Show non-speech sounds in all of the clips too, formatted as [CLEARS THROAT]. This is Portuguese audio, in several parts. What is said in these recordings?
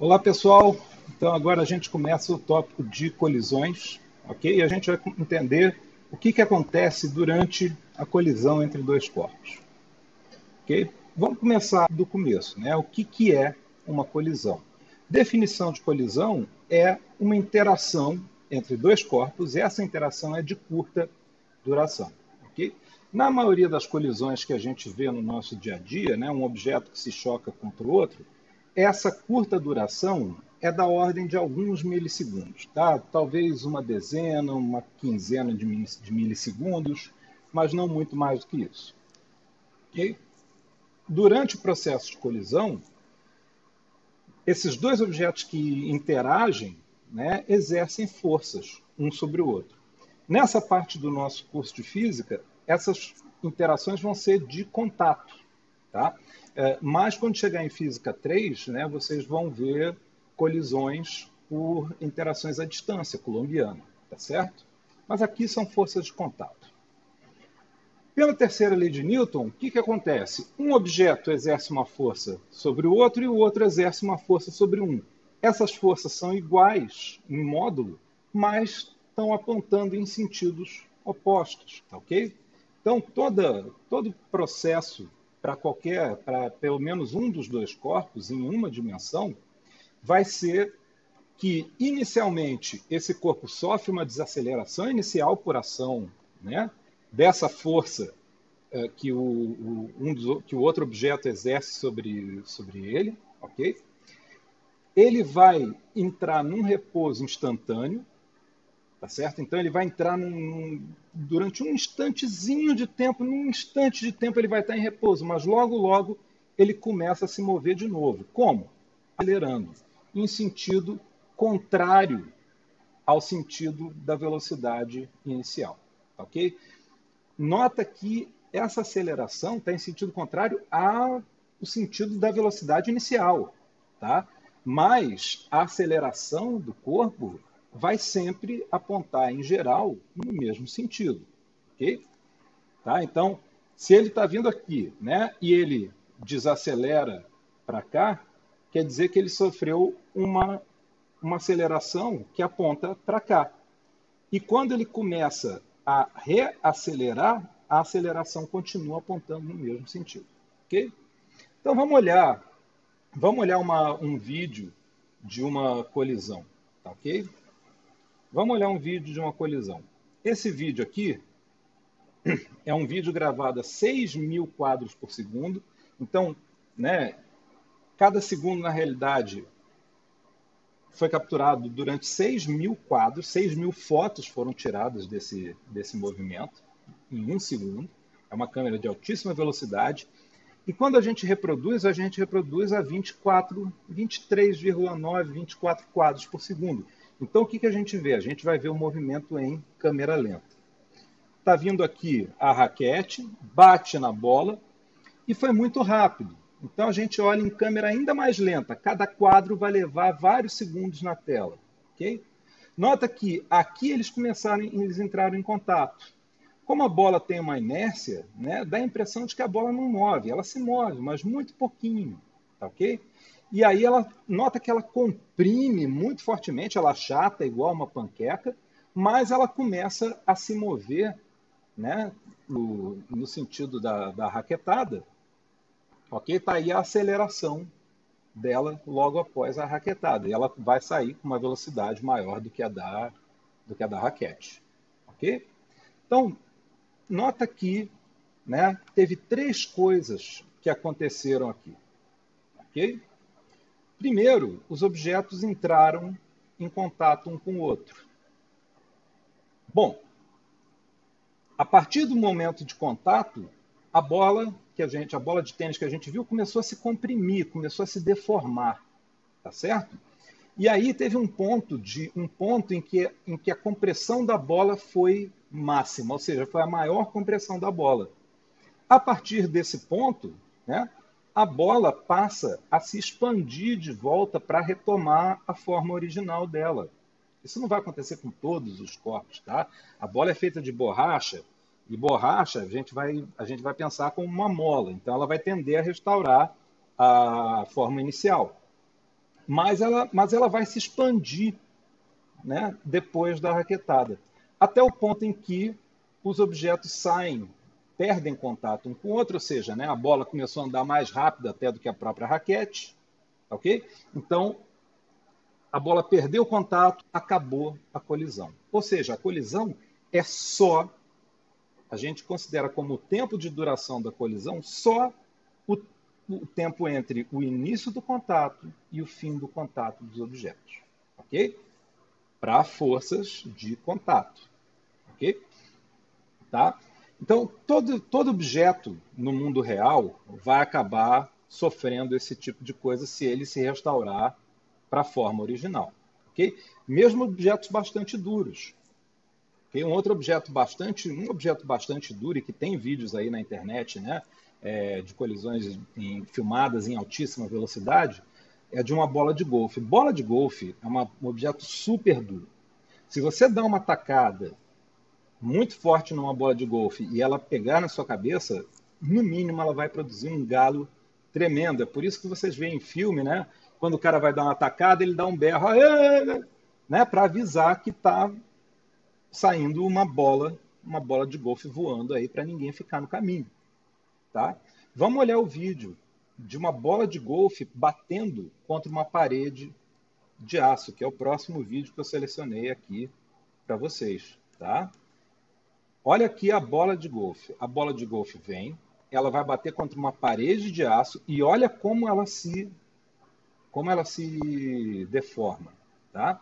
Olá, pessoal. Então, agora a gente começa o tópico de colisões, ok? E a gente vai entender o que, que acontece durante a colisão entre dois corpos, ok? Vamos começar do começo, né? O que, que é uma colisão? Definição de colisão é uma interação entre dois corpos e essa interação é de curta duração, ok? Na maioria das colisões que a gente vê no nosso dia a dia, né, um objeto que se choca contra o outro, essa curta duração é da ordem de alguns milissegundos, tá? Talvez uma dezena, uma quinzena de milissegundos, mas não muito mais do que isso. Okay? Durante o processo de colisão, esses dois objetos que interagem né, exercem forças um sobre o outro. Nessa parte do nosso curso de física, essas interações vão ser de contato. Tá? É, mas quando chegar em física 3, né, vocês vão ver colisões por interações à distância colombiana, tá certo? Mas aqui são forças de contato. Pela terceira lei de Newton, o que, que acontece? Um objeto exerce uma força sobre o outro e o outro exerce uma força sobre um. Essas forças são iguais em módulo, mas estão apontando em sentidos opostos, tá ok? Então, toda, todo processo para qualquer, para pelo menos um dos dois corpos em uma dimensão, vai ser que inicialmente esse corpo sofre uma desaceleração inicial por ação, né, dessa força é, que, o, o, um dos, que o outro objeto exerce sobre, sobre ele, ok? Ele vai entrar num repouso instantâneo, Tá certo? Então ele vai entrar num, durante um instantezinho de tempo, num instante de tempo ele vai estar em repouso, mas logo, logo ele começa a se mover de novo. Como? Acelerando, em sentido contrário ao sentido da velocidade inicial. Ok? Nota que essa aceleração está em sentido contrário ao sentido da velocidade inicial. Tá? Mas a aceleração do corpo vai sempre apontar, em geral, no mesmo sentido. Ok? Tá? Então, se ele está vindo aqui né, e ele desacelera para cá, quer dizer que ele sofreu uma, uma aceleração que aponta para cá. E quando ele começa a reacelerar, a aceleração continua apontando no mesmo sentido. Ok? Então vamos olhar, vamos olhar uma, um vídeo de uma colisão, tá ok? Vamos olhar um vídeo de uma colisão. Esse vídeo aqui [CLEARS THROAT] é um vídeo gravado a 6 mil quadros por segundo. Então, né, cada segundo, na realidade, foi capturado durante 6 mil quadros, 6 mil fotos foram tiradas desse, desse movimento em um segundo. É uma câmera de altíssima velocidade. E quando a gente reproduz, a gente reproduz a 24, 23,9, 24 quadros por segundo. Então, o que, que a gente vê? A gente vai ver o movimento em câmera lenta. Está vindo aqui a raquete, bate na bola e foi muito rápido. Então, a gente olha em câmera ainda mais lenta. Cada quadro vai levar vários segundos na tela. ok? Nota que aqui eles começaram, eles entraram em contato. Como a bola tem uma inércia, né, dá a impressão de que a bola não move. Ela se move, mas muito pouquinho. Tá ok? E aí ela nota que ela comprime muito fortemente, ela chata igual uma panqueca, mas ela começa a se mover né, no, no sentido da, da raquetada. Ok? Está aí a aceleração dela logo após a raquetada. E ela vai sair com uma velocidade maior do que a da, do que a da raquete. Ok? Então, nota que né, teve três coisas que aconteceram aqui. Ok? Primeiro, os objetos entraram em contato um com o outro. Bom, a partir do momento de contato, a bola que a gente, a bola de tênis que a gente viu, começou a se comprimir, começou a se deformar, tá certo? E aí teve um ponto de um ponto em que, em que a compressão da bola foi máxima, ou seja, foi a maior compressão da bola. A partir desse ponto, né, a bola passa a se expandir de volta para retomar a forma original dela. Isso não vai acontecer com todos os corpos, tá? A bola é feita de borracha e borracha a gente vai a gente vai pensar como uma mola, então ela vai tender a restaurar a forma inicial. mas ela, mas ela vai se expandir né, depois da raquetada, até o ponto em que os objetos saem, perdem contato um com o outro, ou seja, né, a bola começou a andar mais rápido até do que a própria raquete, ok? Então, a bola perdeu contato, acabou a colisão. Ou seja, a colisão é só, a gente considera como o tempo de duração da colisão só o, o tempo entre o início do contato e o fim do contato dos objetos, ok? Para forças de contato, ok? Tá? Então, todo, todo objeto no mundo real vai acabar sofrendo esse tipo de coisa se ele se restaurar para a forma original. Okay? Mesmo objetos bastante duros. Okay? Um outro objeto bastante, um objeto bastante duro e que tem vídeos aí na internet, né, é, de colisões em, filmadas em altíssima velocidade, é de uma bola de golfe. Bola de golfe é uma, um objeto super duro. Se você dá uma tacada muito forte numa bola de golfe e ela pegar na sua cabeça, no mínimo ela vai produzir um galo tremendo. É por isso que vocês veem em filme, né? Quando o cara vai dar uma atacada, ele dá um berro, né? Para avisar que está saindo uma bola, uma bola de golfe voando aí para ninguém ficar no caminho, tá? Vamos olhar o vídeo de uma bola de golfe batendo contra uma parede de aço, que é o próximo vídeo que eu selecionei aqui para vocês, tá? Olha aqui a bola de golfe. A bola de golfe vem, ela vai bater contra uma parede de aço e olha como ela se como ela se deforma, tá?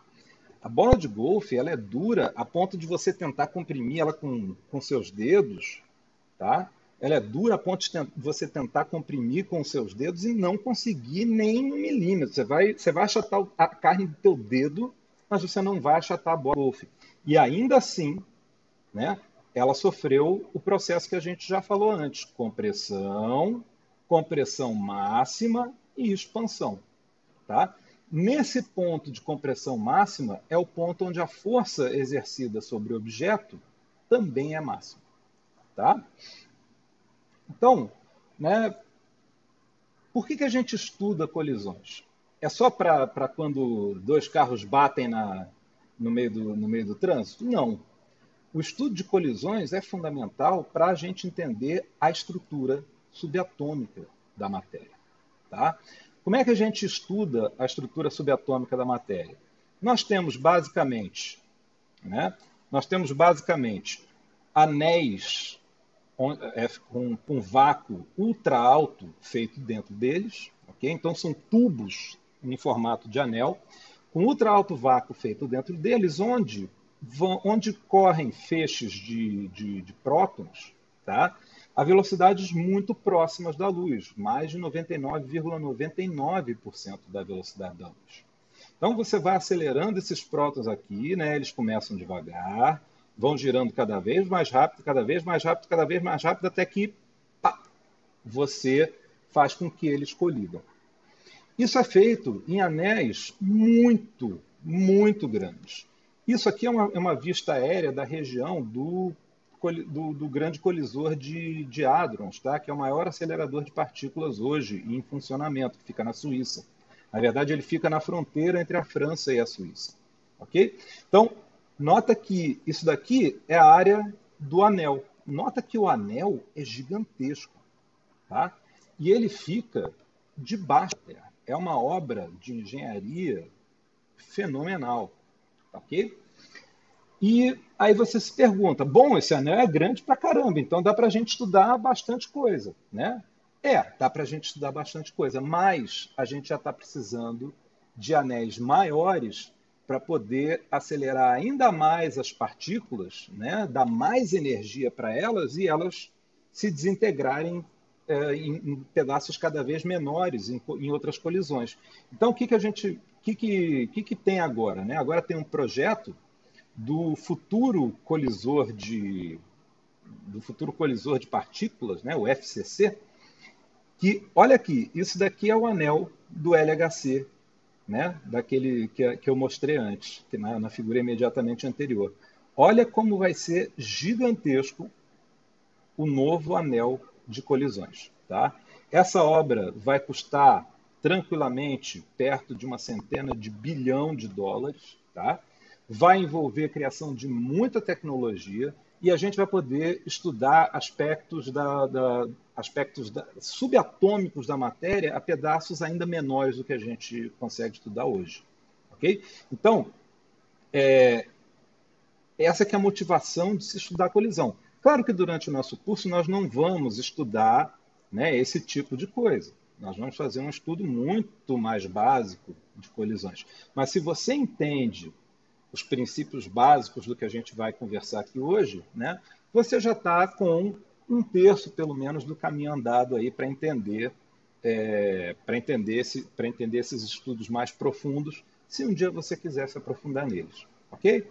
A bola de golfe ela é dura a ponto de você tentar comprimir ela com, com seus dedos, tá? Ela é dura a ponto de você tentar comprimir com seus dedos e não conseguir nem um milímetro. Você vai, você vai achatar a carne do teu dedo, mas você não vai achatar a bola de golfe. E ainda assim, né, ela sofreu o processo que a gente já falou antes: compressão, compressão máxima e expansão. Tá? Nesse ponto de compressão máxima é o ponto onde a força exercida sobre o objeto também é máxima. Tá? Então, né, por que, que a gente estuda colisões? É só para quando dois carros batem na, no, meio do, no meio do trânsito? Não. O estudo de colisões é fundamental para a gente entender a estrutura subatômica da matéria. Tá? Como é que a gente estuda a estrutura subatômica da matéria? Nós temos basicamente, né, nós temos basicamente anéis é, com, com vácuo ultra alto feito dentro deles, ok? Então são tubos em formato de anel com ultra alto vácuo feito dentro deles, onde vão, onde correm feixes de, de, de prótons, tá? a velocidades muito próximas da luz, mais de 99,99% ,99 da velocidade da luz. Então você vai acelerando esses prótons aqui, né? Eles começam devagar, vão girando cada vez mais rápido, cada vez mais rápido, cada vez mais rápido, até que pá, você faz com que eles colidam. Isso é feito em anéis muito, muito grandes. Isso aqui é uma, é uma vista aérea da região do do, do, grande colisor de, de hadrons, tá? que é o maior acelerador de partículas hoje em funcionamento, que fica na Suíça. Na verdade, ele fica na fronteira entre a França e a Suíça. Ok? Então, nota que isso daqui é a área do anel. Nota que o anel é gigantesco. Tá? E ele fica debaixo. É uma obra de engenharia fenomenal. Ok? E aí você se pergunta, bom, esse anel é grande pra caramba, então dá para a gente estudar bastante coisa, né? É, dá para a gente estudar bastante coisa, mas a gente já está precisando de anéis maiores para poder acelerar ainda mais as partículas, né? dar mais energia para elas e elas se desintegrarem é, em, em, pedaços cada vez menores em, em outras colisões. Então, o que, que a gente, o que, que, que, que tem agora? Né? Agora tem um projeto do futuro colisor de do futuro colisor de partículas, né, o FCC, que olha aqui, isso daqui é o anel do LHC, né, daquele que, que eu mostrei antes, que na, na figura imediatamente anterior. Olha como vai ser gigantesco o novo anel de colisões, tá? Essa obra vai custar tranquilamente perto de uma centena de bilhão de dólares, tá? vai envolver a criação de muita tecnologia e a gente vai poder estudar aspectos, da, da, aspectos da, subatômicos da matéria a pedaços ainda menores do que a gente consegue estudar hoje. ok? Então, é, essa que é a motivação de se estudar a colisão. Claro que durante o nosso curso nós não vamos estudar né, esse tipo de coisa. Nós vamos fazer um estudo muito mais básico de colisões. Mas se você entende os princípios básicos do que a gente vai conversar aqui hoje, né, você já está com um terço, pelo menos, do caminho andado aí para entender é, para entender, esse, entender esses estudos mais profundos, se um dia você quiser se aprofundar neles. Ok?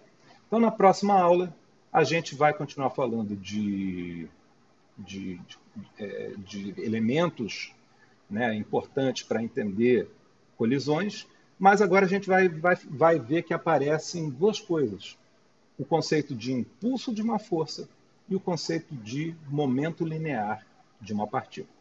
Então, na próxima aula, a gente vai continuar falando de, de, de, é, de elementos né, importantes para entender colisões mas agora a gente vai, vai, vai ver que aparecem duas coisas: o conceito de impulso de uma força e o conceito de momento linear de uma partícula.